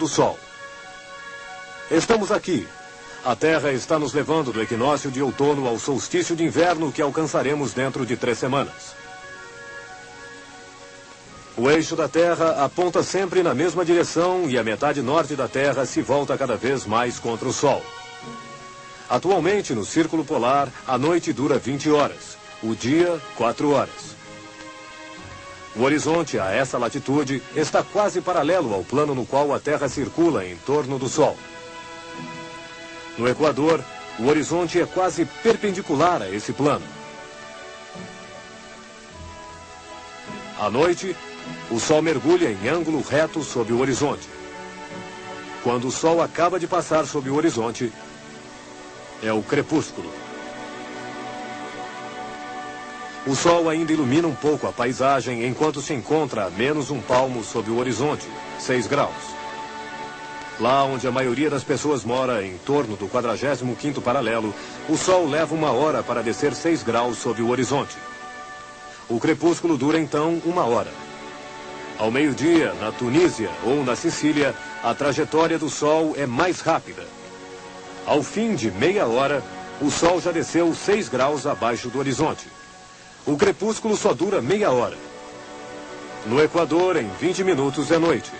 do Sol. Estamos aqui. A Terra está nos levando do equinócio de outono ao solstício de inverno que alcançaremos dentro de três semanas. O eixo da Terra aponta sempre na mesma direção e a metade norte da Terra se volta cada vez mais contra o Sol. Atualmente, no Círculo Polar, a noite dura 20 horas, o dia, 4 horas. O horizonte a essa latitude está quase paralelo ao plano no qual a Terra circula em torno do Sol. No Equador, o horizonte é quase perpendicular a esse plano. À noite, o Sol mergulha em ângulo reto sob o horizonte. Quando o Sol acaba de passar sob o horizonte, é o crepúsculo. O sol ainda ilumina um pouco a paisagem enquanto se encontra a menos um palmo sob o horizonte, 6 graus. Lá onde a maioria das pessoas mora, em torno do 45º paralelo, o sol leva uma hora para descer 6 graus sob o horizonte. O crepúsculo dura então uma hora. Ao meio-dia, na Tunísia ou na Sicília, a trajetória do sol é mais rápida. Ao fim de meia hora, o sol já desceu 6 graus abaixo do horizonte. O crepúsculo só dura meia hora. No Equador, em 20 minutos é noite.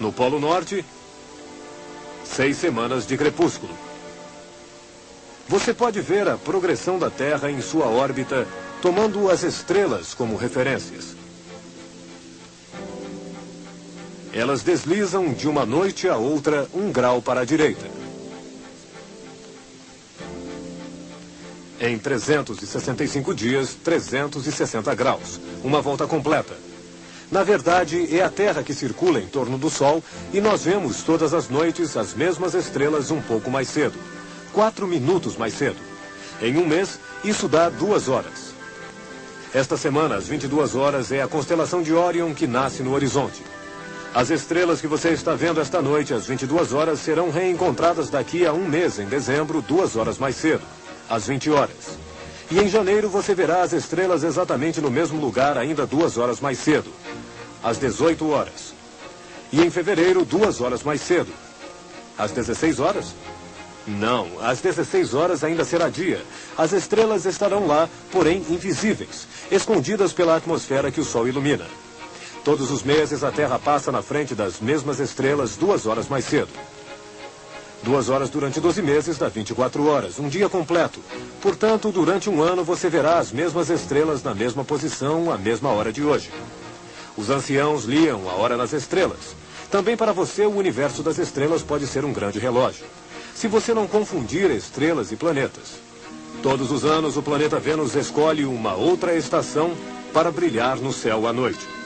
No Polo Norte, seis semanas de crepúsculo. Você pode ver a progressão da Terra em sua órbita, tomando as estrelas como referências. Elas deslizam de uma noite a outra um grau para a direita. Em 365 dias, 360 graus. Uma volta completa. Na verdade, é a Terra que circula em torno do Sol e nós vemos todas as noites as mesmas estrelas um pouco mais cedo. Quatro minutos mais cedo. Em um mês, isso dá duas horas. Esta semana, às 22 horas, é a constelação de Orion que nasce no horizonte. As estrelas que você está vendo esta noite, às 22 horas, serão reencontradas daqui a um mês, em dezembro, duas horas mais cedo às 20 horas. E em janeiro você verá as estrelas exatamente no mesmo lugar, ainda duas horas mais cedo, às 18 horas. E em fevereiro, duas horas mais cedo, às 16 horas? Não, às 16 horas ainda será dia. As estrelas estarão lá, porém invisíveis, escondidas pela atmosfera que o Sol ilumina. Todos os meses a Terra passa na frente das mesmas estrelas duas horas mais cedo. Duas horas durante 12 meses dá 24 horas, um dia completo. Portanto, durante um ano você verá as mesmas estrelas na mesma posição, à mesma hora de hoje. Os anciãos liam a hora nas estrelas. Também para você, o universo das estrelas pode ser um grande relógio. Se você não confundir estrelas e planetas. Todos os anos, o planeta Vênus escolhe uma outra estação para brilhar no céu à noite.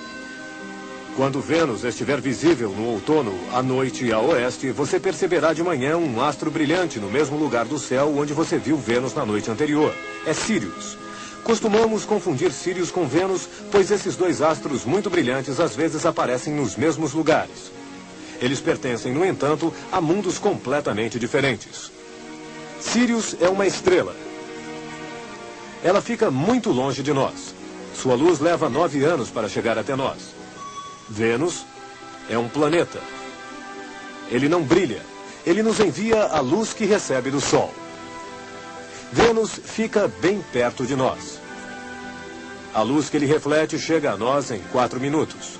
Quando Vênus estiver visível no outono, à noite a oeste, você perceberá de manhã um astro brilhante no mesmo lugar do céu onde você viu Vênus na noite anterior. É Sirius. Costumamos confundir Sirius com Vênus, pois esses dois astros muito brilhantes às vezes aparecem nos mesmos lugares. Eles pertencem, no entanto, a mundos completamente diferentes. Sirius é uma estrela. Ela fica muito longe de nós. Sua luz leva nove anos para chegar até nós. Vênus é um planeta. Ele não brilha. Ele nos envia a luz que recebe do Sol. Vênus fica bem perto de nós. A luz que ele reflete chega a nós em quatro minutos.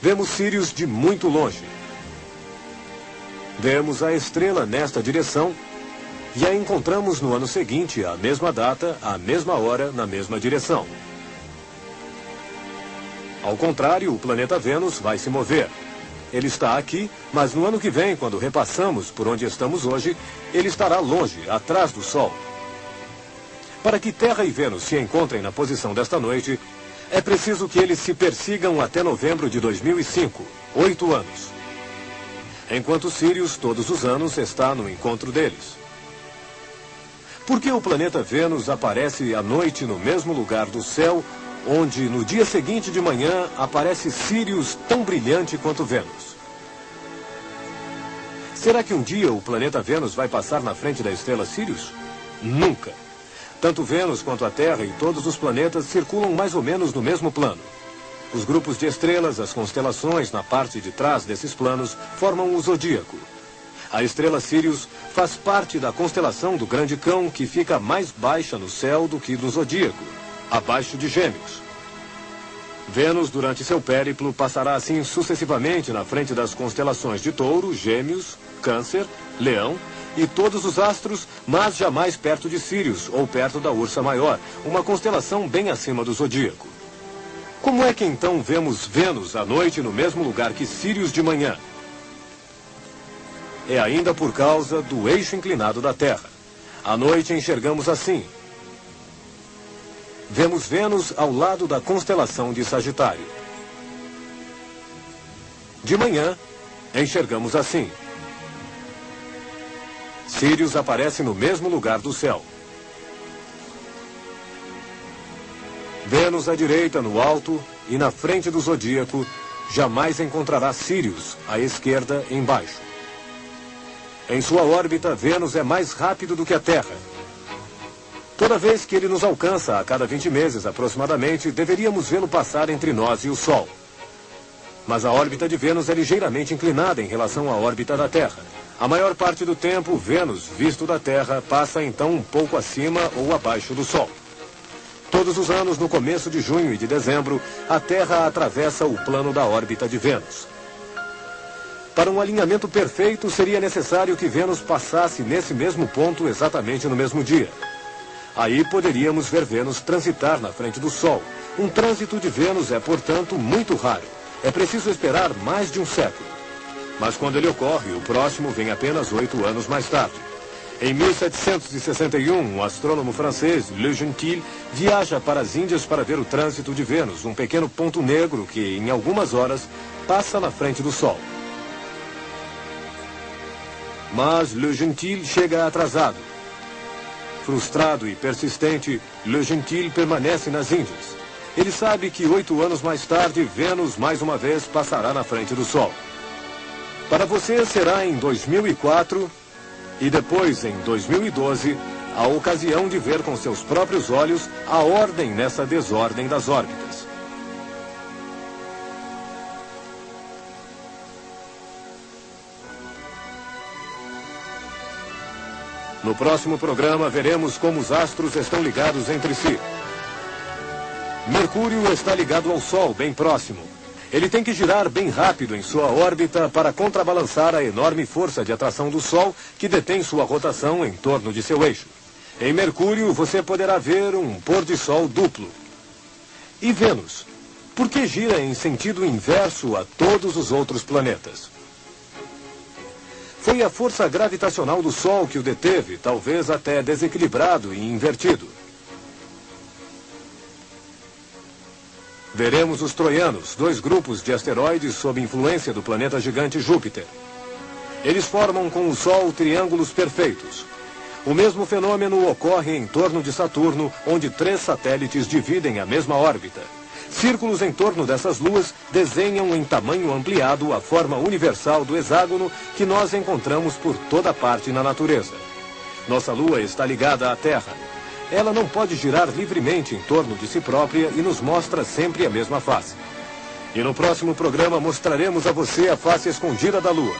Vemos Sirius de muito longe. Vemos a estrela nesta direção e a encontramos no ano seguinte, à mesma data, à mesma hora, na mesma direção. Ao contrário, o planeta Vênus vai se mover. Ele está aqui, mas no ano que vem, quando repassamos por onde estamos hoje, ele estará longe, atrás do Sol. Para que Terra e Vênus se encontrem na posição desta noite, é preciso que eles se persigam até novembro de 2005, oito anos. Enquanto Sirius, todos os anos, está no encontro deles. Por que o planeta Vênus aparece à noite no mesmo lugar do céu onde no dia seguinte de manhã aparece Sirius tão brilhante quanto Vênus. Será que um dia o planeta Vênus vai passar na frente da estrela Sirius? Nunca. Tanto Vênus quanto a Terra e todos os planetas circulam mais ou menos no mesmo plano. Os grupos de estrelas, as constelações na parte de trás desses planos, formam o zodíaco. A estrela Sirius faz parte da constelação do Grande Cão, que fica mais baixa no céu do que do zodíaco, abaixo de Gêmeos. Vênus, durante seu périplo, passará assim sucessivamente na frente das constelações de Touro, Gêmeos, Câncer, Leão e todos os astros, mas jamais perto de Sirius ou perto da Ursa Maior, uma constelação bem acima do zodíaco. Como é que então vemos Vênus à noite no mesmo lugar que Sirius de manhã? É ainda por causa do eixo inclinado da Terra. À noite enxergamos assim. Vemos Vênus ao lado da constelação de Sagitário. De manhã, enxergamos assim. Sirius aparece no mesmo lugar do céu. Vênus à direita, no alto, e na frente do zodíaco, jamais encontrará Sirius, à esquerda, embaixo. Em sua órbita, Vênus é mais rápido do que a Terra. Toda vez que ele nos alcança, a cada 20 meses aproximadamente, deveríamos vê-lo passar entre nós e o Sol. Mas a órbita de Vênus é ligeiramente inclinada em relação à órbita da Terra. A maior parte do tempo, Vênus, visto da Terra, passa então um pouco acima ou abaixo do Sol. Todos os anos, no começo de junho e de dezembro, a Terra atravessa o plano da órbita de Vênus. Para um alinhamento perfeito, seria necessário que Vênus passasse nesse mesmo ponto exatamente no mesmo dia. Aí poderíamos ver Vênus transitar na frente do Sol. Um trânsito de Vênus é, portanto, muito raro. É preciso esperar mais de um século. Mas quando ele ocorre, o próximo vem apenas oito anos mais tarde. Em 1761, um astrônomo francês, Le Gentil, viaja para as Índias para ver o trânsito de Vênus, um pequeno ponto negro que, em algumas horas, passa na frente do Sol. Mas Le Gentil chega atrasado. Frustrado e persistente, Le Gentil permanece nas Índias. Ele sabe que oito anos mais tarde, Vênus mais uma vez passará na frente do Sol. Para você será em 2004 e depois, em 2012, a ocasião de ver com seus próprios olhos a ordem nessa desordem das órbitas. No próximo programa, veremos como os astros estão ligados entre si. Mercúrio está ligado ao Sol, bem próximo. Ele tem que girar bem rápido em sua órbita para contrabalançar a enorme força de atração do Sol que detém sua rotação em torno de seu eixo. Em Mercúrio, você poderá ver um pôr-de-sol duplo. E Vênus? Por que gira em sentido inverso a todos os outros planetas? Foi a força gravitacional do Sol que o deteve, talvez até desequilibrado e invertido. Veremos os troianos, dois grupos de asteroides sob influência do planeta gigante Júpiter. Eles formam com o Sol triângulos perfeitos. O mesmo fenômeno ocorre em torno de Saturno, onde três satélites dividem a mesma órbita. Círculos em torno dessas luas desenham em tamanho ampliado a forma universal do hexágono que nós encontramos por toda parte na natureza. Nossa lua está ligada à Terra. Ela não pode girar livremente em torno de si própria e nos mostra sempre a mesma face. E no próximo programa mostraremos a você a face escondida da Lua.